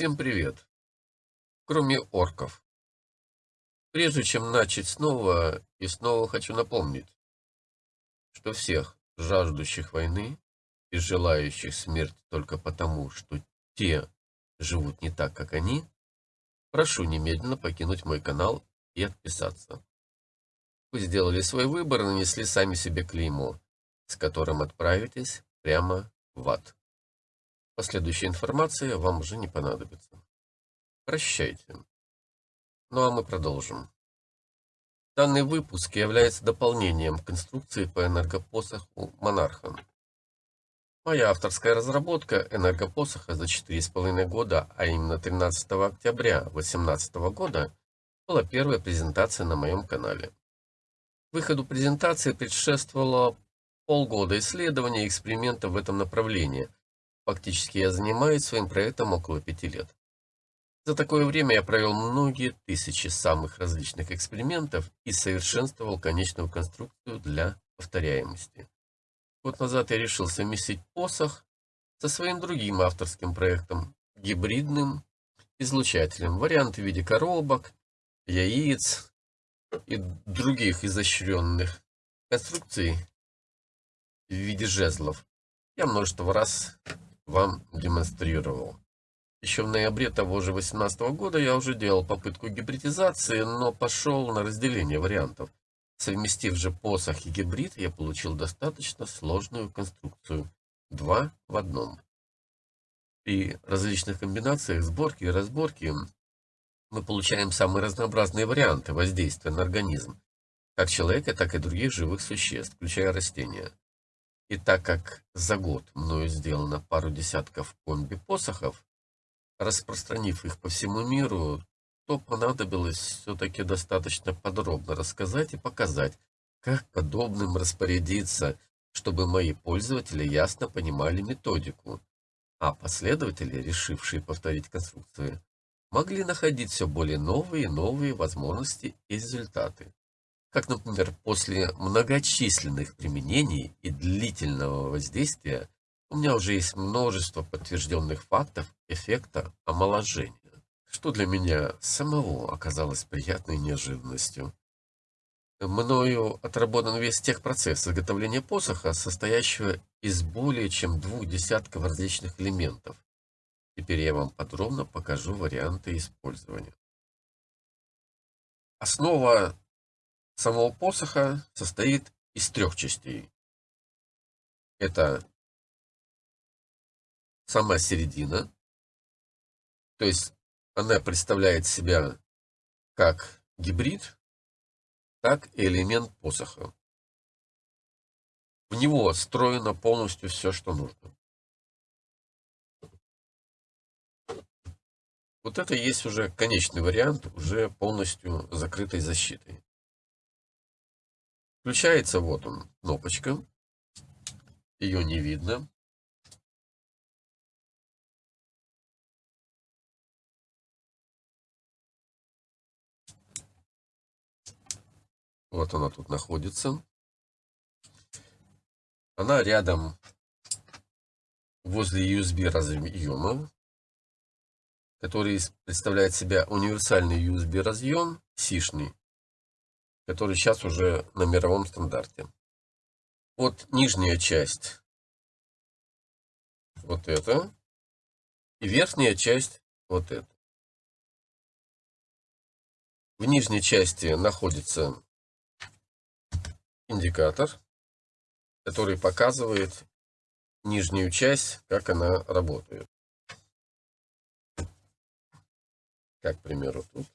Всем привет! Кроме орков. Прежде чем начать снова и снова хочу напомнить, что всех жаждущих войны и желающих смерти только потому, что те живут не так, как они, прошу немедленно покинуть мой канал и отписаться. Вы сделали свой выбор и нанесли сами себе клеймо, с которым отправитесь прямо в ад. Последующая информация вам уже не понадобится. Прощайте. Ну а мы продолжим. Данный выпуск является дополнением к конструкции по энергопосоху «Монарха». Моя авторская разработка энергопосоха за 4,5 года, а именно 13 октября 2018 года, была первая презентация на моем канале. Выходу презентации предшествовало полгода исследований и экспериментов в этом направлении – Фактически я занимаюсь своим проектом около пяти лет. За такое время я провел многие тысячи самых различных экспериментов и совершенствовал конечную конструкцию для повторяемости. Год назад я решил совместить посох со своим другим авторским проектом, гибридным излучателем. Варианты в виде коробок, яиц и других изощренных конструкций в виде жезлов. Я множество раз вам демонстрировал. Еще в ноябре того же 2018 года я уже делал попытку гибридизации, но пошел на разделение вариантов. Совместив же посох и гибрид, я получил достаточно сложную конструкцию. Два в одном. При различных комбинациях сборки и разборки мы получаем самые разнообразные варианты воздействия на организм, как человека, так и других живых существ, включая растения. И так как за год мною сделано пару десятков комби-посохов, распространив их по всему миру, то понадобилось все-таки достаточно подробно рассказать и показать, как подобным распорядиться, чтобы мои пользователи ясно понимали методику, а последователи, решившие повторить конструкции, могли находить все более новые и новые возможности и результаты как, например, после многочисленных применений и длительного воздействия у меня уже есть множество подтвержденных фактов эффекта омоложения, что для меня самого оказалось приятной неожиданностью. Мною отработан весь техпроцесс изготовления посоха, состоящего из более чем двух десятков различных элементов. Теперь я вам подробно покажу варианты использования. Основа самого посоха состоит из трех частей. Это сама середина, то есть она представляет себя как гибрид, так и элемент посоха. В него встроено полностью все, что нужно. Вот это есть уже конечный вариант, уже полностью закрытой защитой. Включается, вот он, кнопочка. Ее не видно. Вот она тут находится. Она рядом возле USB разъема, который представляет себя универсальный USB разъем, сишный который сейчас уже на мировом стандарте. Вот нижняя часть, вот это, и верхняя часть, вот это. В нижней части находится индикатор, который показывает нижнюю часть, как она работает. Как, к примеру, тут.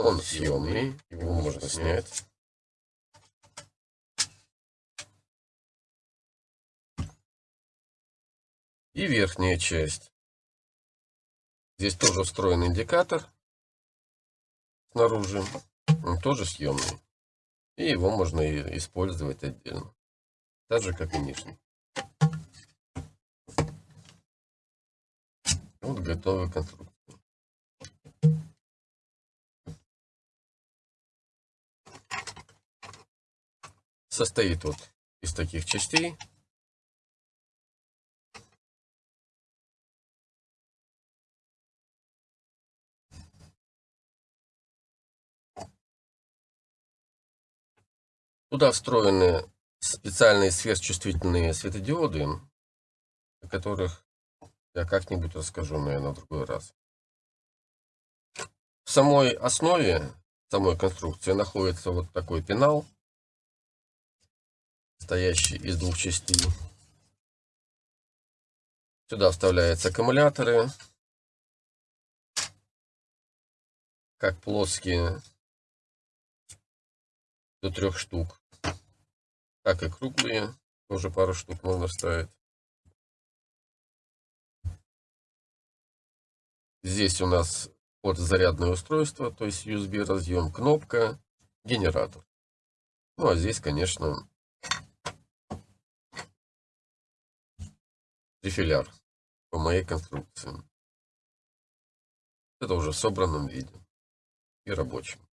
Он съемный, его можно снять. И верхняя часть. Здесь тоже встроен индикатор снаружи. Он тоже съемный. И его можно использовать отдельно. Так же, как и нижний. Вот готовый конструктор. состоит вот из таких частей. Туда встроены специальные сверхчувствительные светодиоды, о которых я как-нибудь расскажу, наверное, в другой раз. В самой основе самой конструкции находится вот такой пенал – состоящий из двух частей. Сюда вставляются аккумуляторы, как плоские, до трех штук, так и круглые, тоже пару штук можно вставить. Здесь у нас вот зарядное устройство, то есть USB разъем, кнопка, генератор. Ну а здесь, конечно, трифиляр по моей конструкции. Это уже в собранном виде и рабочем.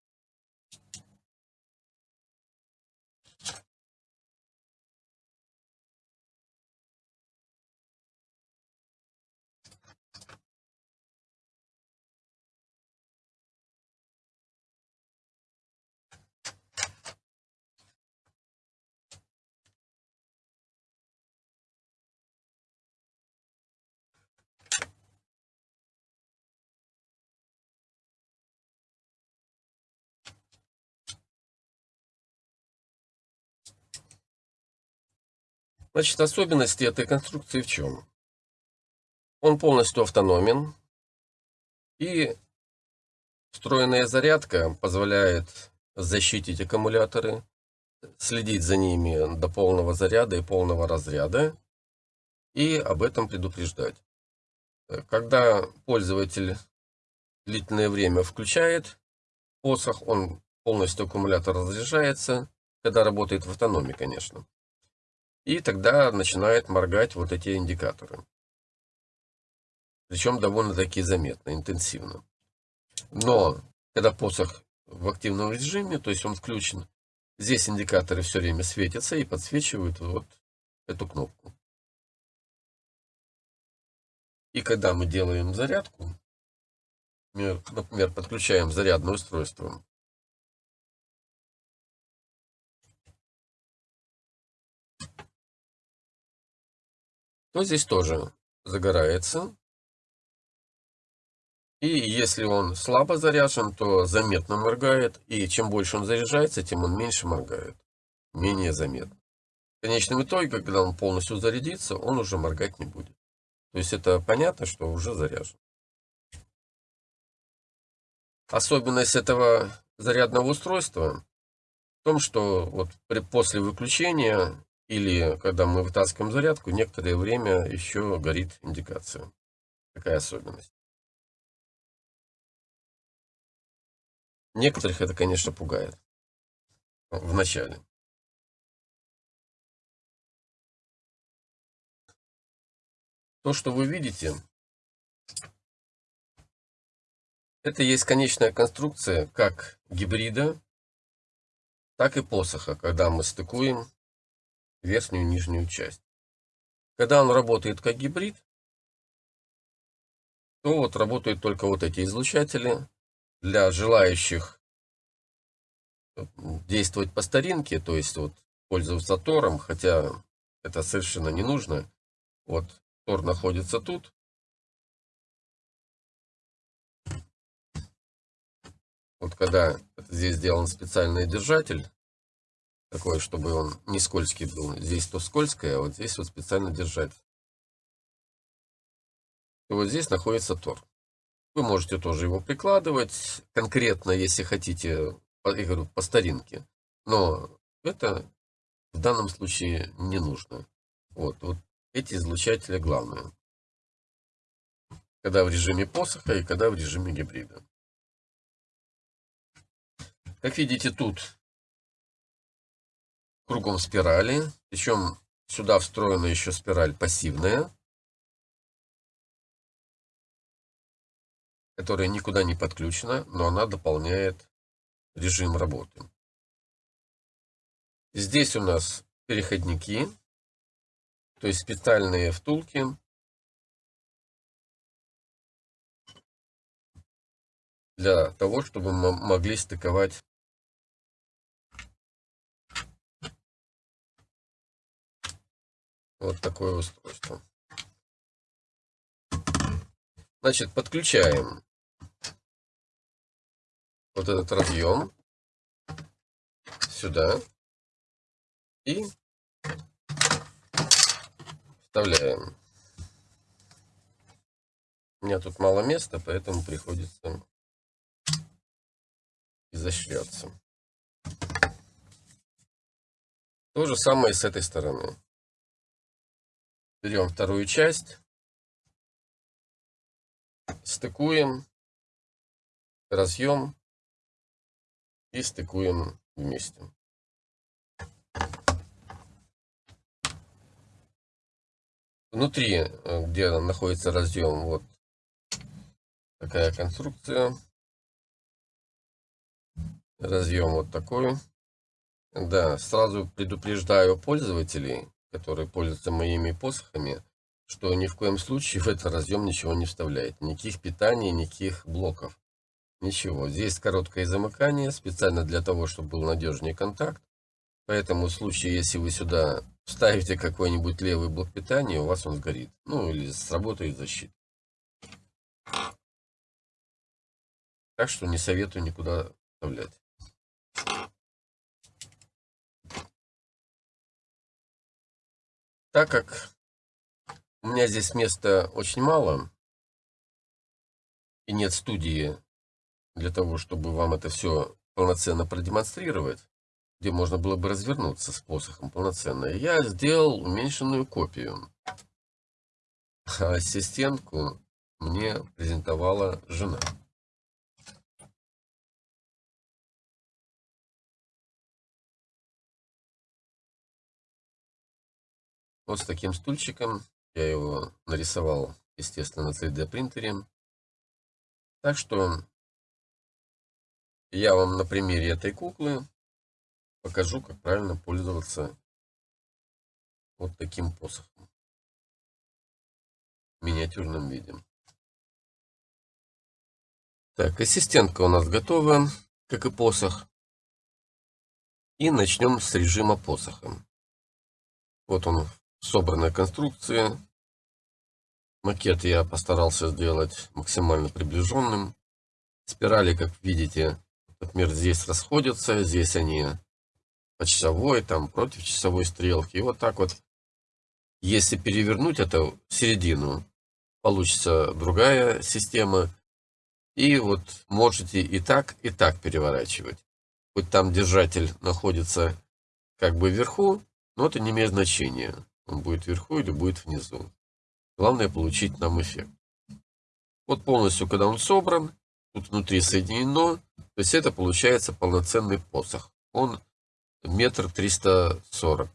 Значит, особенности этой конструкции в чем? Он полностью автономен. И встроенная зарядка позволяет защитить аккумуляторы, следить за ними до полного заряда и полного разряда. И об этом предупреждать. Когда пользователь длительное время включает посох, он полностью аккумулятор разряжается, когда работает в автономии, конечно. И тогда начинает моргать вот эти индикаторы. Причем довольно-таки заметно, интенсивно. Но когда посох в активном режиме, то есть он включен, здесь индикаторы все время светятся и подсвечивают вот эту кнопку. И когда мы делаем зарядку, например, подключаем зарядное устройство то здесь тоже загорается. И если он слабо заряжен, то заметно моргает. И чем больше он заряжается, тем он меньше моргает. Менее заметно. В конечном итоге, когда он полностью зарядится, он уже моргать не будет. То есть это понятно, что уже заряжен. Особенность этого зарядного устройства в том, что вот при, после выключения или когда мы вытаскиваем зарядку, некоторое время еще горит индикация. Такая особенность. Некоторых это, конечно, пугает. В начале. То, что вы видите, это есть конечная конструкция как гибрида, так и посоха, когда мы стыкуем верхнюю и нижнюю часть. Когда он работает как гибрид, то вот работают только вот эти излучатели. Для желающих действовать по старинке, то есть вот пользоваться тором, хотя это совершенно не нужно. Вот тор находится тут. Вот когда здесь сделан специальный держатель, такой, чтобы он не скользкий был. Здесь то скользкое, а вот здесь вот специально держать. И вот здесь находится тор. Вы можете тоже его прикладывать, конкретно, если хотите, я говорю, по старинке. Но это в данном случае не нужно. Вот, вот эти излучатели главные. Когда в режиме посоха и когда в режиме гибрида. Как видите, тут кругом спирали. Причем сюда встроена еще спираль пассивная, которая никуда не подключена, но она дополняет режим работы. Здесь у нас переходники, то есть специальные втулки. Для того, чтобы мы могли стыковать Вот такое устройство. Значит, подключаем вот этот разъем сюда и вставляем. У меня тут мало места, поэтому приходится изощряться. То же самое с этой стороны. Берем вторую часть, стыкуем, разъем и стыкуем вместе. Внутри, э, где находится разъем, вот такая конструкция. Разъем вот такой. Да, сразу предупреждаю пользователей, которые пользуются моими посохами, что ни в коем случае в этот разъем ничего не вставляет. Никаких питаний, никаких блоков. Ничего. Здесь короткое замыкание, специально для того, чтобы был надежнее контакт. Поэтому в случае, если вы сюда вставите какой-нибудь левый блок питания, у вас он сгорит. Ну, или сработает защита. Так что не советую никуда вставлять. Так как у меня здесь места очень мало, и нет студии для того, чтобы вам это все полноценно продемонстрировать, где можно было бы развернуться с посохом полноценно, я сделал уменьшенную копию. А ассистентку мне презентовала жена. Вот с таким стульчиком. Я его нарисовал, естественно, на 3D принтере. Так что я вам на примере этой куклы покажу, как правильно пользоваться вот таким посохом в миниатюрном виде. Так, ассистентка у нас готова, как и посох. И начнем с режима посоха. Вот он собранная конструкция. Макет я постарался сделать максимально приближенным. Спирали, как видите, например, здесь расходятся, здесь они по часовой, там против часовой стрелки. И вот так вот, если перевернуть это в середину, получится другая система. И вот можете и так, и так переворачивать. Хоть там держатель находится как бы вверху, но это не имеет значения. Он будет вверху или будет внизу. Главное получить нам эффект. Вот полностью, когда он собран, тут внутри соединено, то есть это получается полноценный посох. Он метр триста сорок.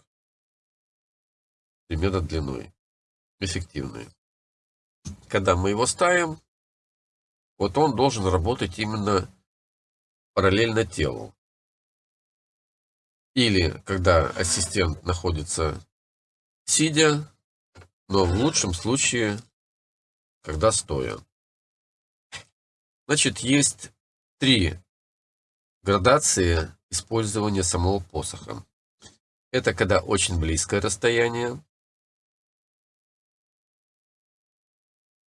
Примерно длиной. Эффективный. Когда мы его ставим, вот он должен работать именно параллельно телу. Или когда ассистент находится сидя, но в лучшем случае, когда стоя. Значит, есть три градации использования самого посоха. Это когда очень близкое расстояние.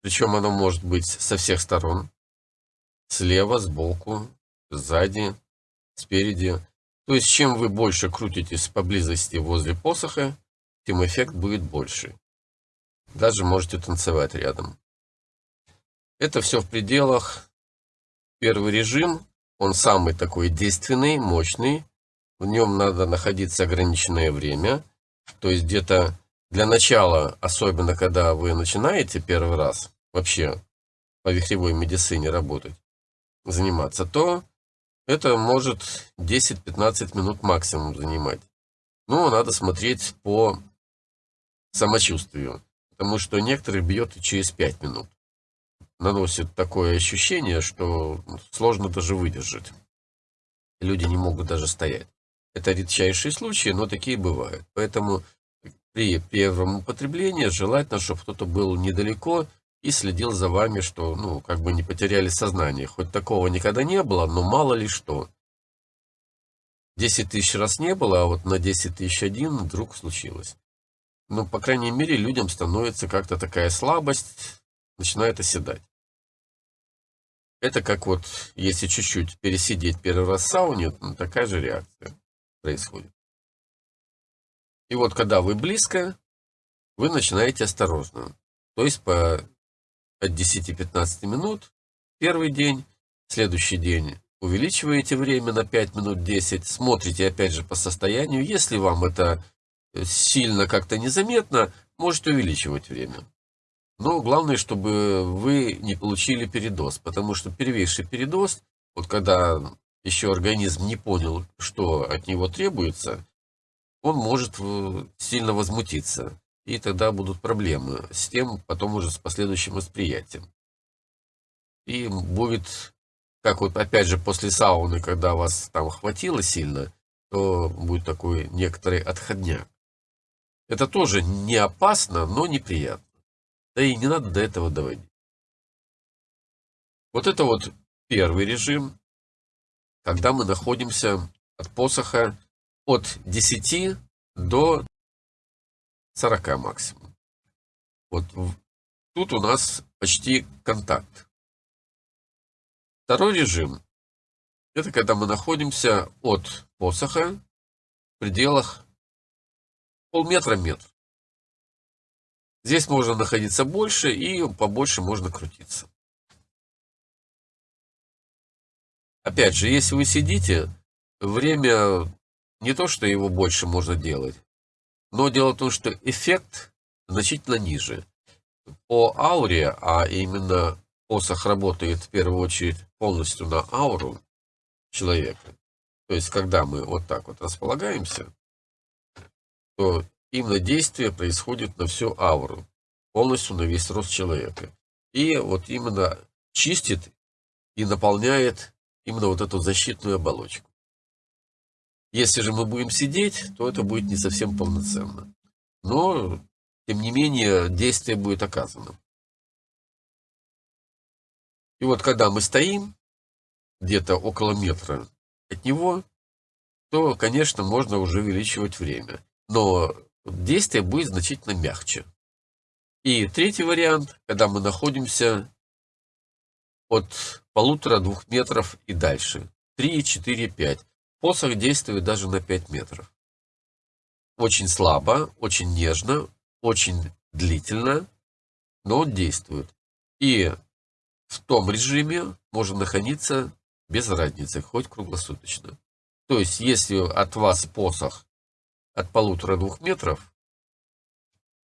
Причем оно может быть со всех сторон. Слева, сбоку, сзади, спереди. То есть, чем вы больше крутитесь поблизости возле посоха, тем эффект будет больше. Даже можете танцевать рядом. Это все в пределах. Первый режим, он самый такой действенный, мощный. В нем надо находиться ограниченное время. То есть где-то для начала, особенно когда вы начинаете первый раз вообще по вихревой медицине работать, заниматься, то это может 10-15 минут максимум занимать. Но надо смотреть по самочувствию. Потому что некоторых бьет и через 5 минут. Наносит такое ощущение, что сложно даже выдержать. Люди не могут даже стоять. Это редчайшие случаи, но такие бывают. Поэтому при первом употреблении желательно, чтобы кто-то был недалеко и следил за вами, что, ну, как бы не потеряли сознание. Хоть такого никогда не было, но мало ли что. 10 тысяч раз не было, а вот на 10 тысяч один вдруг случилось. Ну, по крайней мере, людям становится как-то такая слабость, начинает оседать. Это как вот, если чуть-чуть пересидеть первый раз в сауне, ну, такая же реакция происходит. И вот когда вы близко, вы начинаете осторожно. То есть по от 10-15 минут первый день, следующий день увеличиваете время на 5 минут 10, смотрите опять же по состоянию. Если вам это сильно как-то незаметно, можете увеличивать время. Но главное, чтобы вы не получили передоз, потому что первейший передоз, вот когда еще организм не понял, что от него требуется, он может э, сильно возмутиться. И тогда будут проблемы с тем, потом уже с последующим восприятием. И будет, как вот опять же после сауны, когда вас там хватило сильно, то будет такой некоторый отходняк. Это тоже не опасно, но неприятно. Да и не надо до этого доводить. Вот это вот первый режим, когда мы находимся от посоха от 10 до 40 максимум. Вот тут у нас почти контакт. Второй режим – это когда мы находимся от посоха в пределах полметра-метр. Здесь можно находиться больше и побольше можно крутиться. Опять же, если вы сидите, время не то, что его больше можно делать, но дело в том, что эффект значительно ниже. По ауре, а именно посох работает в первую очередь полностью на ауру человека, то есть когда мы вот так вот располагаемся, то именно действие происходит на всю ауру, полностью на весь рост человека. И вот именно чистит и наполняет именно вот эту защитную оболочку. Если же мы будем сидеть, то это будет не совсем полноценно. Но, тем не менее, действие будет оказано. И вот когда мы стоим, где-то около метра от него, то, конечно, можно уже увеличивать время. Но действие будет значительно мягче. И третий вариант, когда мы находимся от полутора-двух метров и дальше. 3, 4, 5. Посох действует даже на 5 метров. Очень слабо, очень нежно, очень длительно, но он действует. И в том режиме можно находиться без разницы, хоть круглосуточно. То есть, если от вас посох от полутора-двух метров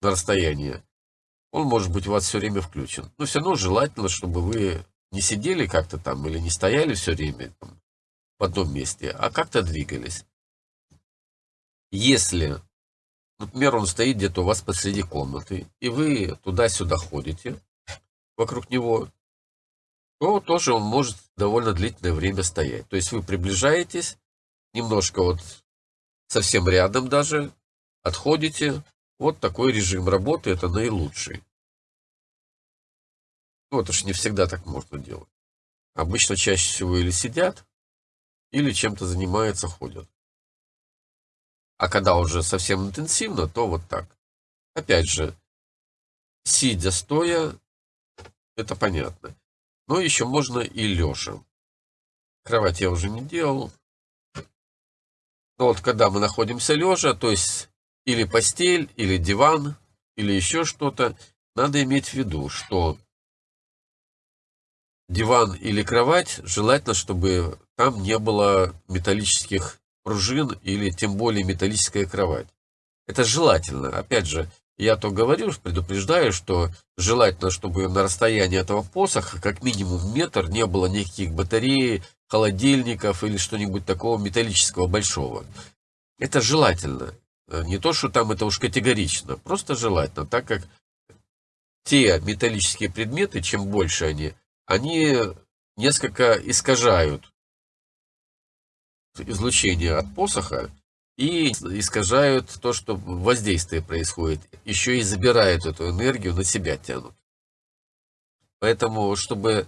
на расстояние, он может быть у вас все время включен. Но все равно желательно, чтобы вы не сидели как-то там или не стояли все время там, в одном месте, а как-то двигались. Если, например, он стоит где-то у вас посреди комнаты, и вы туда-сюда ходите вокруг него, то тоже он может довольно длительное время стоять. То есть вы приближаетесь, немножко вот совсем рядом даже, отходите. Вот такой режим работы, это наилучший. Ну, это ж не всегда так можно делать. Обычно чаще всего или сидят, или чем-то занимаются, ходят. А когда уже совсем интенсивно, то вот так. Опять же, сидя, стоя, это понятно. Но еще можно и лежа. Кровать я уже не делал. Вот когда мы находимся лежа, то есть или постель, или диван, или еще что-то, надо иметь в виду, что диван или кровать, желательно, чтобы там не было металлических пружин или тем более металлическая кровать. Это желательно. Опять же, я то говорю, предупреждаю, что желательно, чтобы на расстоянии этого посоха как минимум метр не было никаких батарей, холодильников или что-нибудь такого металлического большого. Это желательно. Не то, что там это уж категорично, просто желательно, так как те металлические предметы, чем больше они, они несколько искажают излучение от посоха и искажают то, что воздействие происходит. Еще и забирают эту энергию, на себя тянут. Поэтому, чтобы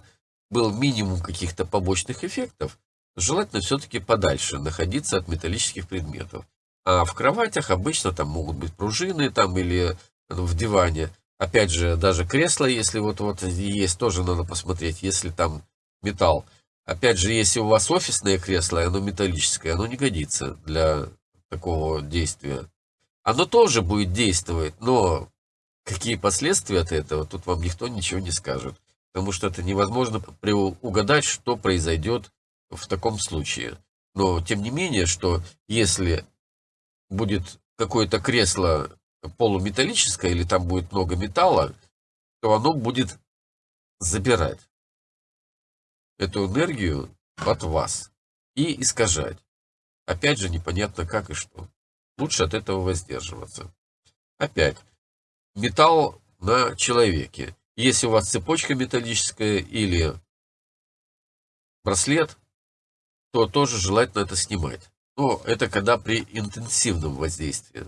был минимум каких-то побочных эффектов, желательно все-таки подальше находиться от металлических предметов. А в кроватях обычно там могут быть пружины там или в диване. Опять же, даже кресло, если вот, вот есть, тоже надо посмотреть, если там металл. Опять же, если у вас офисное кресло, оно металлическое, оно не годится для такого действия. Оно тоже будет действовать, но какие последствия от этого, тут вам никто ничего не скажет. Потому что это невозможно угадать, что произойдет в таком случае. Но, тем не менее, что если будет какое-то кресло полуметаллическое, или там будет много металла, то оно будет забирать эту энергию от вас и искажать. Опять же, непонятно как и что. Лучше от этого воздерживаться. Опять, металл на человеке. Если у вас цепочка металлическая или браслет, то тоже желательно это снимать. Но это когда при интенсивном воздействии.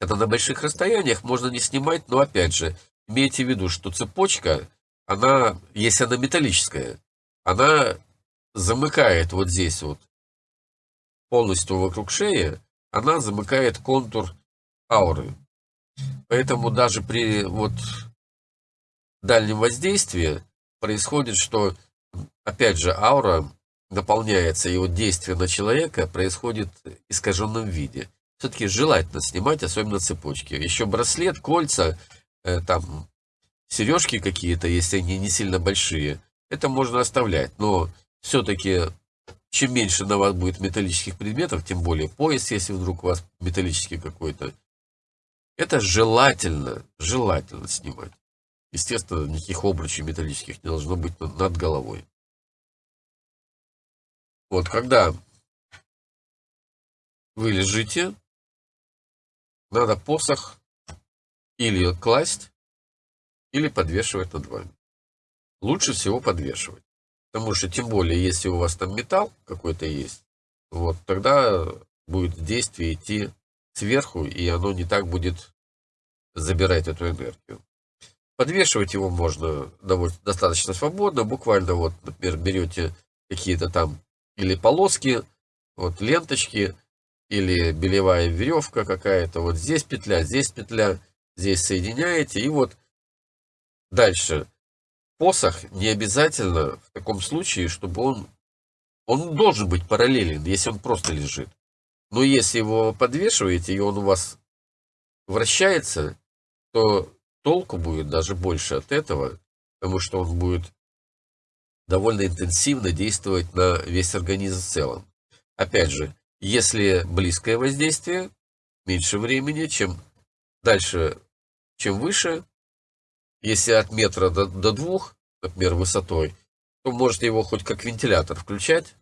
Это на больших расстояниях можно не снимать, но опять же, имейте в виду, что цепочка, она, если она металлическая, она замыкает вот здесь вот, полностью вокруг шеи, она замыкает контур ауры. Поэтому даже при вот дальнем воздействии происходит, что, опять же, аура наполняется, и вот действие на человека происходит в искаженном виде. Все-таки желательно снимать, особенно цепочки. Еще браслет, кольца, э, там, сережки какие-то, если они не сильно большие, это можно оставлять. Но все-таки, чем меньше на вас будет металлических предметов, тем более пояс, если вдруг у вас металлический какой-то, это желательно, желательно снимать. Естественно, никаких обручей металлических не должно быть над головой. Вот, когда вы лежите, надо посох или класть, или подвешивать над вами. Лучше всего подвешивать. Потому что, тем более, если у вас там металл какой-то есть, вот, тогда будет действие идти сверху, и оно не так будет забирать эту энергию. Подвешивать его можно довольно, достаточно свободно, буквально вот, например, берете какие-то там или полоски, вот ленточки, или белевая веревка какая-то, вот здесь петля, здесь петля, здесь соединяете, и вот дальше. Посох не обязательно в таком случае, чтобы он, он должен быть параллелен, если он просто лежит. Но если его подвешиваете, и он у вас вращается, то толку будет даже больше от этого, потому что он будет довольно интенсивно действовать на весь организм в целом. Опять же, если близкое воздействие, меньше времени, чем дальше, чем выше. Если от метра до, до двух, например, высотой, то можете его хоть как вентилятор включать.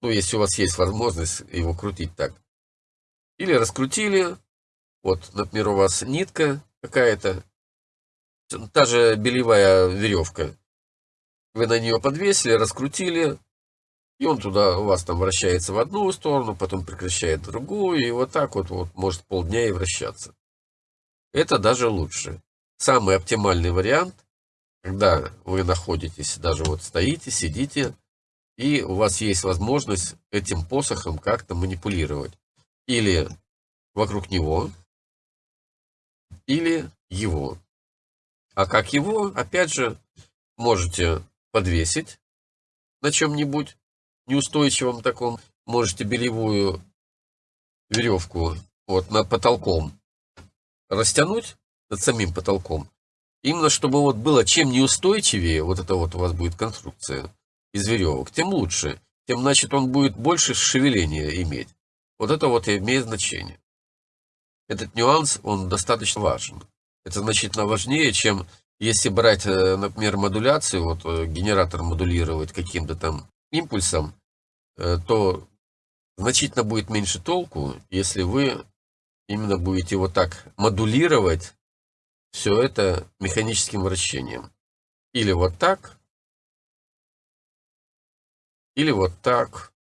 Ну, если у вас есть возможность его крутить так. Или раскрутили. Вот, например, у вас нитка какая-то. Та же белевая веревка. Вы на нее подвесили, раскрутили, и он туда у вас там вращается в одну сторону, потом прекращает другую, и вот так вот, вот может полдня и вращаться. Это даже лучше. Самый оптимальный вариант, когда вы находитесь, даже вот стоите, сидите, и у вас есть возможность этим посохом как-то манипулировать. Или вокруг него, или его. А как его, опять же, можете подвесить на чем-нибудь неустойчивом таком. Можете белевую веревку вот над потолком растянуть над самим потолком. Именно чтобы вот было чем неустойчивее, вот это вот у вас будет конструкция из веревок, тем лучше. Тем, значит, он будет больше шевеления иметь. Вот это вот имеет значение. Этот нюанс, он достаточно важен. Это значительно важнее, чем если брать, э, например, модуляцию, вот э, генератор модулировать каким-то там импульсом, э, то значительно будет меньше толку, если вы именно будете вот так модулировать все это механическим вращением. Или вот так, или вот так.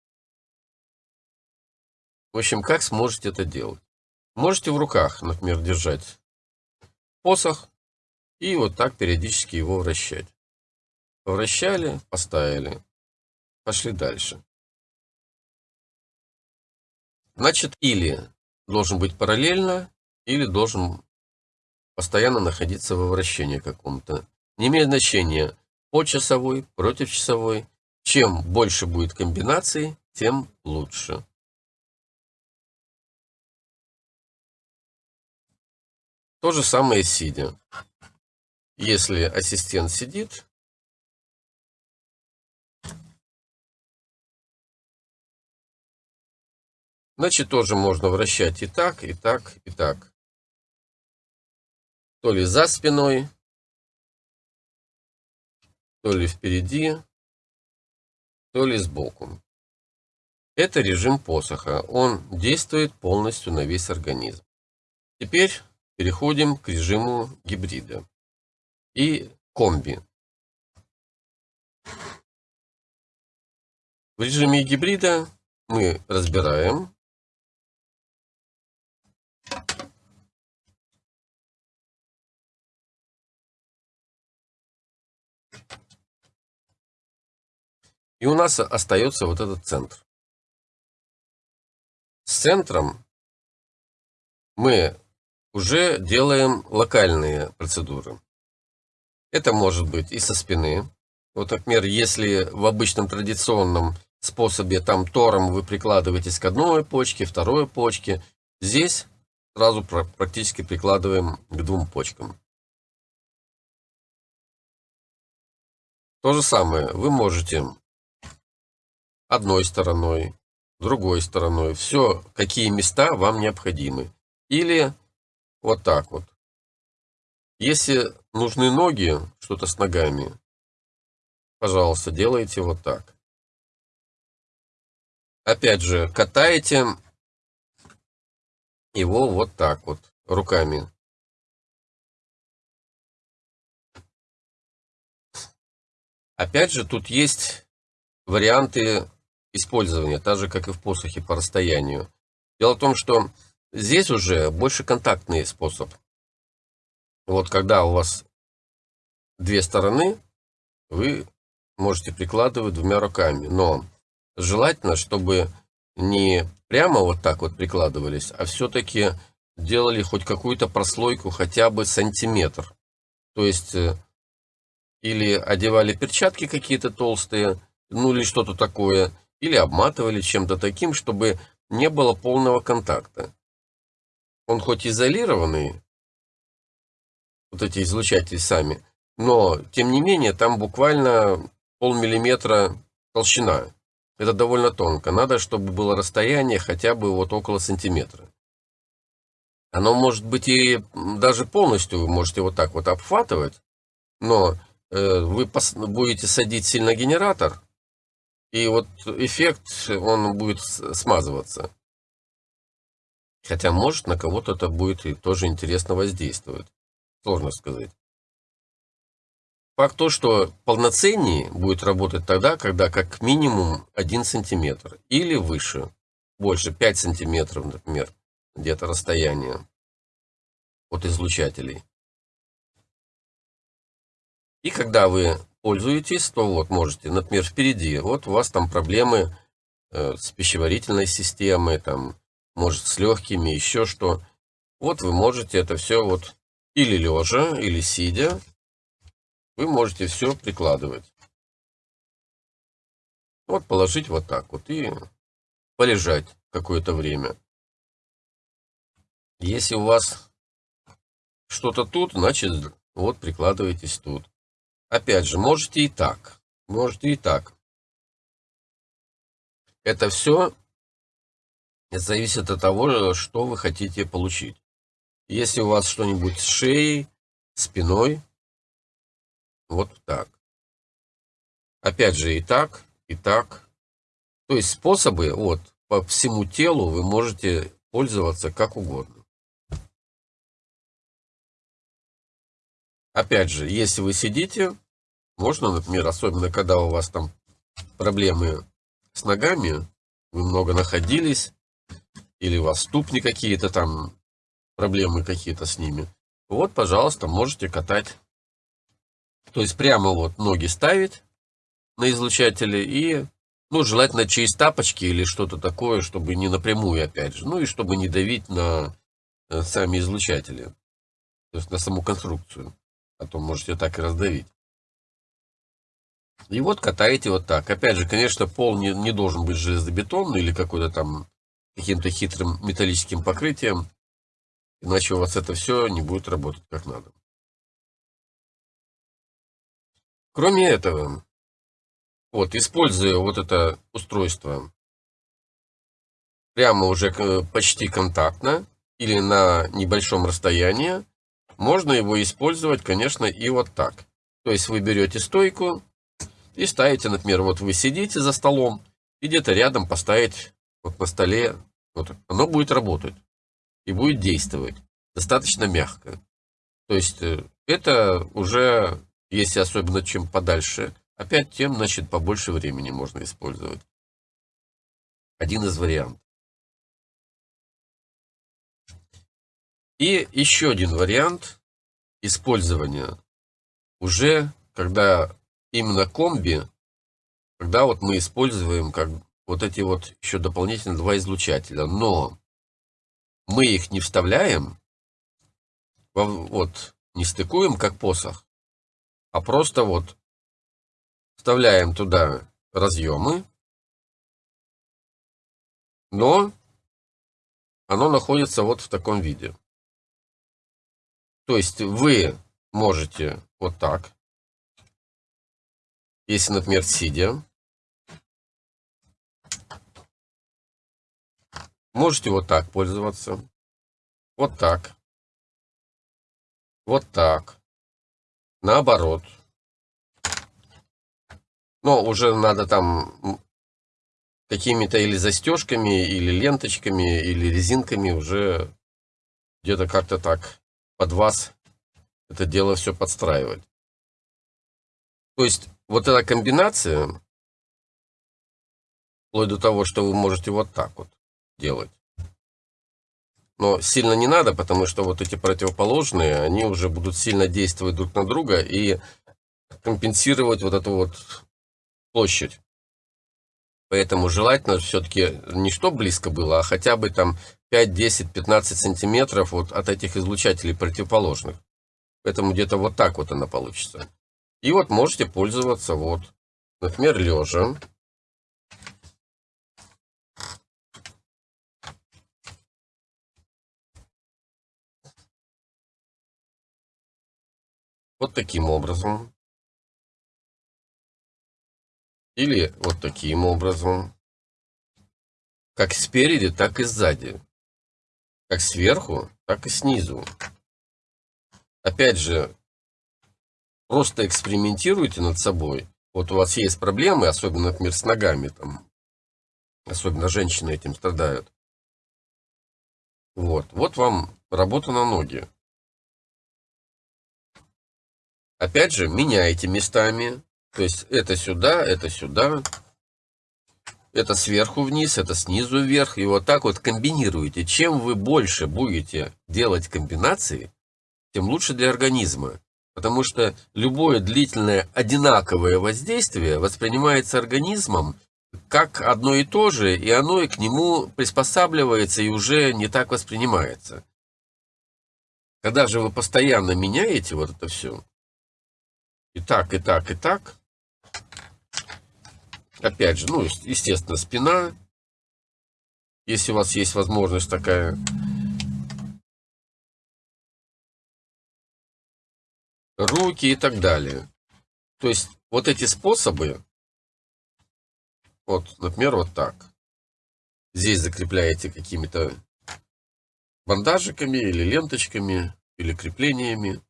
В общем, как сможете это делать? Можете в руках, например, держать посох, и вот так периодически его вращать. Вращали, поставили. Пошли дальше. Значит, или должен быть параллельно, или должен постоянно находиться во вращении каком-то. Не имеет значения по часовой, против часовой. Чем больше будет комбинаций, тем лучше. То же самое сидя. Если ассистент сидит, значит тоже можно вращать и так, и так, и так. То ли за спиной, то ли впереди, то ли сбоку. Это режим посоха. Он действует полностью на весь организм. Теперь переходим к режиму гибрида и комби. В режиме гибрида мы разбираем И у нас остается вот этот центр. С центром мы уже делаем локальные процедуры. Это может быть и со спины. Вот, например, если в обычном традиционном способе там тором вы прикладываетесь к одной почке, второй почке, здесь сразу практически прикладываем к двум почкам. То же самое вы можете одной стороной, другой стороной. Все, какие места вам необходимы. Или вот так вот. Если нужны ноги, что-то с ногами, пожалуйста, делайте вот так. Опять же, катаете его вот так вот, руками. Опять же, тут есть варианты использования, так же, как и в посохе по расстоянию. Дело в том, что здесь уже больше контактный способ. Вот когда у вас две стороны, вы можете прикладывать двумя руками. Но желательно, чтобы не прямо вот так вот прикладывались, а все-таки делали хоть какую-то прослойку хотя бы сантиметр. То есть, э, или одевали перчатки какие-то толстые, ну или что-то такое, или обматывали чем-то таким, чтобы не было полного контакта. Он хоть изолированный, вот эти излучатели сами, но тем не менее там буквально полмиллиметра толщина. Это довольно тонко. Надо, чтобы было расстояние хотя бы вот около сантиметра. Оно может быть и даже полностью вы можете вот так вот обхватывать, но э, вы будете садить сильно генератор, и вот эффект, он будет смазываться. Хотя, может, на кого-то это будет и тоже интересно воздействовать. Сложно сказать. Факт то, что полноценнее будет работать тогда, когда как минимум 1 сантиметр или выше, больше 5 сантиметров, например, где-то расстояние от излучателей. И когда вы пользуетесь, то вот можете, например, впереди, вот у вас там проблемы э, с пищеварительной системой, там, может, с легкими, еще что. Вот вы можете это все вот или лежа, или сидя, вы можете все прикладывать. Вот положить вот так вот и полежать какое-то время. Если у вас что-то тут, значит, вот прикладываетесь тут. Опять же, можете и так. Можете и так. Это все зависит от того, что вы хотите получить. Если у вас что-нибудь с шеей, спиной, вот так. Опять же и так, и так. То есть способы вот по всему телу вы можете пользоваться как угодно. Опять же, если вы сидите, можно, например, особенно когда у вас там проблемы с ногами, вы много находились, или у вас ступни какие-то там, проблемы какие-то с ними, вот, пожалуйста, можете катать. То есть прямо вот ноги ставить на излучателе и Ну, желательно через тапочки или что-то такое, чтобы не напрямую, опять же. Ну и чтобы не давить на э, сами излучатели. То есть на саму конструкцию. А то можете так и раздавить. И вот катаете вот так. Опять же, конечно, пол не, не должен быть железобетонный или какой-то там каким-то хитрым металлическим покрытием. Иначе у вас это все не будет работать как надо. Кроме этого, вот, используя вот это устройство прямо уже почти контактно или на небольшом расстоянии, можно его использовать, конечно, и вот так. То есть вы берете стойку и ставите, например, вот вы сидите за столом, и где-то рядом поставить вот на столе, оно будет работать и будет действовать достаточно мягко. То есть э, это уже, если особенно чем подальше, опять тем, значит, побольше времени можно использовать. Один из вариантов. И еще один вариант использования уже, когда именно комби, когда вот мы используем как вот эти вот еще дополнительно два излучателя, но мы их не вставляем, вот, не стыкуем как посох, а просто вот вставляем туда разъемы, но оно находится вот в таком виде. То есть вы можете вот так, если, например, сидя, можете вот так пользоваться, вот так, вот так, наоборот. Но уже надо там какими-то или застежками, или ленточками, или резинками уже где-то как-то так под вас это дело все подстраивать. То есть вот эта комбинация, вплоть до того, что вы можете вот так вот делать. Но сильно не надо, потому что вот эти противоположные, они уже будут сильно действовать друг на друга и компенсировать вот эту вот площадь. Поэтому желательно все-таки не что близко было, а хотя бы там 5, 10, 15 сантиметров вот от этих излучателей противоположных. Поэтому где-то вот так вот она получится. И вот можете пользоваться вот, например, лежа. Вот таким образом. Или вот таким образом. Как спереди, так и сзади. Как сверху, так и снизу. Опять же, просто экспериментируйте над собой. Вот у вас есть проблемы, особенно, например, с ногами. Там, особенно женщины этим страдают. Вот, вот вам работа на ноги. Опять же, меняйте местами. То есть это сюда, это сюда. Это сверху вниз, это снизу вверх. И вот так вот комбинируете. Чем вы больше будете делать комбинации, тем лучше для организма. Потому что любое длительное одинаковое воздействие воспринимается организмом как одно и то же, и оно и к нему приспосабливается и уже не так воспринимается. Когда же вы постоянно меняете вот это все, и так, и так, и так, Опять же, ну, естественно, спина. Если у вас есть возможность такая. Руки и так далее. То есть, вот эти способы, вот, например, вот так. Здесь закрепляете какими-то бандажиками или ленточками, или креплениями,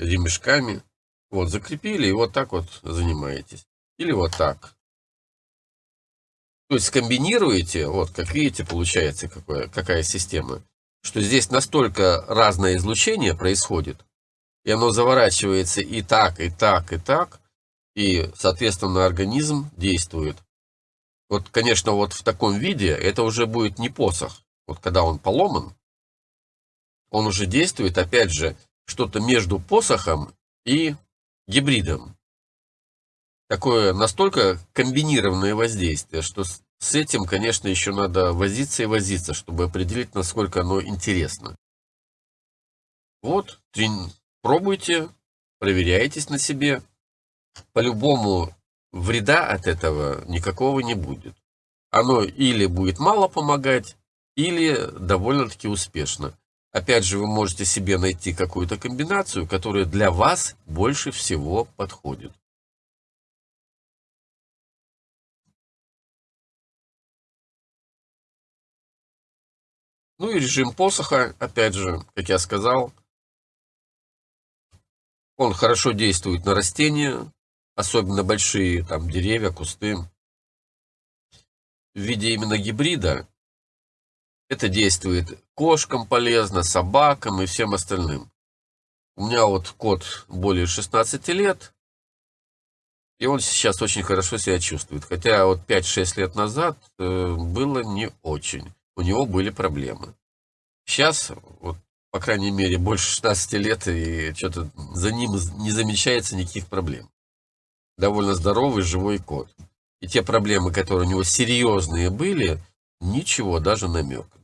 ремешками. Вот, закрепили и вот так вот занимаетесь. Или вот так. То есть комбинируете, вот как видите, получается какое, какая система, что здесь настолько разное излучение происходит, и оно заворачивается и так, и так, и так, и, соответственно, организм действует. Вот, конечно, вот в таком виде это уже будет не посох. Вот когда он поломан, он уже действует, опять же, что-то между посохом и гибридом. такое настолько комбинированное воздействие, что с этим, конечно, еще надо возиться и возиться, чтобы определить, насколько оно интересно. Вот, пробуйте, проверяйтесь на себе. По-любому вреда от этого никакого не будет. Оно или будет мало помогать, или довольно-таки успешно. Опять же, вы можете себе найти какую-то комбинацию, которая для вас больше всего подходит. Ну и режим посоха, опять же, как я сказал, он хорошо действует на растения, особенно большие там деревья, кусты. В виде именно гибрида это действует кошкам полезно, собакам и всем остальным. У меня вот кот более 16 лет, и он сейчас очень хорошо себя чувствует. Хотя вот 5-6 лет назад э, было не очень. У него были проблемы. Сейчас, вот по крайней мере, больше 16 лет, и что-то за ним не замечается никаких проблем. Довольно здоровый, живой кот. И те проблемы, которые у него серьезные были, ничего, даже намека.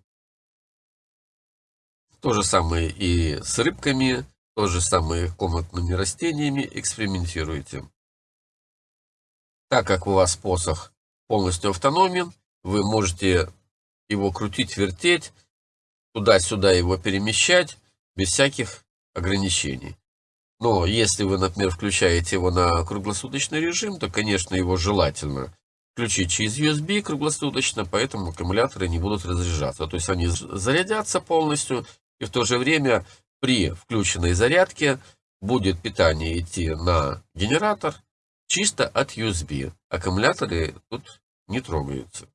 То же самое и с рыбками, то же самое комнатными растениями экспериментируйте. Так как у вас посох полностью автономен, вы можете его крутить, вертеть, туда-сюда его перемещать без всяких ограничений. Но если вы, например, включаете его на круглосуточный режим, то, конечно, его желательно включить через USB круглосуточно, поэтому аккумуляторы не будут разряжаться. То есть они зарядятся полностью, и в то же время при включенной зарядке будет питание идти на генератор чисто от USB. Аккумуляторы тут не трогаются.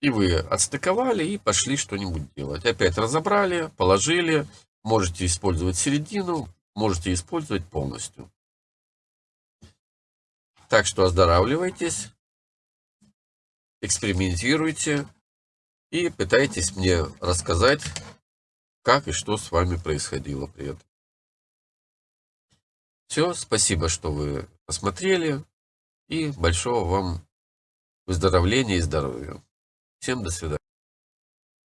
И вы отстыковали и пошли что-нибудь делать. Опять разобрали, положили. Можете использовать середину, можете использовать полностью. Так что оздоравливайтесь, экспериментируйте и пытайтесь мне рассказать, как и что с вами происходило при этом. Все, спасибо, что вы посмотрели, и большого вам выздоровления и здоровья. Всем до свидания.